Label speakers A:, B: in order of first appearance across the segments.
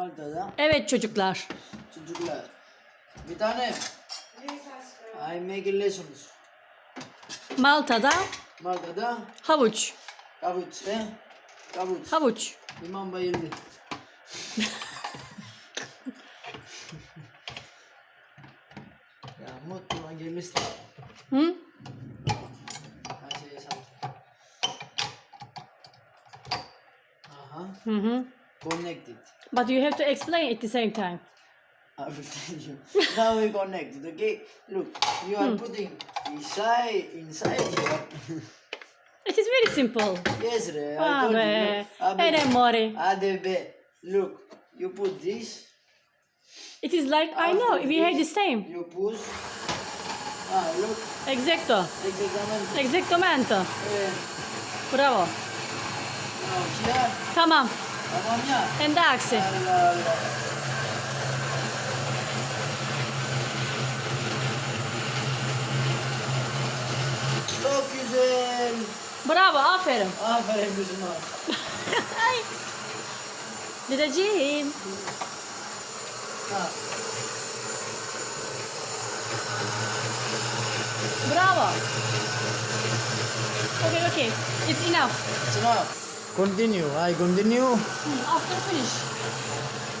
A: Malta'da
B: Evet çocuklar.
A: çocuklar. Bir tane I make lessons.
B: Malta'da
A: Malta'da
B: havuç.
A: kavuç he? Kavuç.
B: Havuç.
A: İmam bayıldı. ya mutlu gelmişti.
B: Hı?
A: Her şeyi sattı. Aha.
B: Hı hı.
A: Connected.
B: But you have to explain at the same time.
A: I will tell you. Now we connected, okay? Look, you are putting inside, inside here.
B: It is very simple.
A: yes, Ray, I told
B: be.
A: you. Look,
B: Ere more.
A: ADB. Look, you put this.
B: It is like I know
A: after
B: we have the same.
A: You push. Ah, look,
B: Exacto.
A: exactamente.
B: Exactamente.
A: Eh,
B: Bravo.
A: now here,
B: Tamam. Hem
A: de aksi. Çok güzel.
B: Bravo, aferin.
A: Aferin kızım
B: abi. Dedeciğim. Bravo. Okay, okay. It's enough.
A: It's enough. Continue. I continue.
B: Hmm, After finish.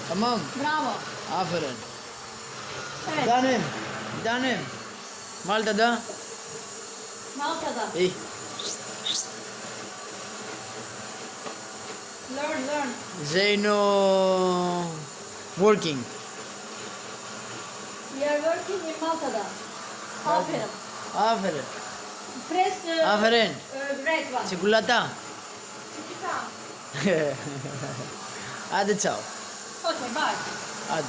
A: Tamam.
B: Bravo.
A: Aferin.
B: Evet.
A: Bir tanem. Malta'da.
B: Malta'da.
A: İyi.
B: Learn, learn.
A: Zeyno. Working.
B: We are working in Malta'da. Aferin.
A: Aferin.
B: Press uh,
A: Aferin.
B: uh, red one.
A: Çikolata.
B: Çikolata.
A: Hadi ciao.
B: Okay, bye.
A: Hadi.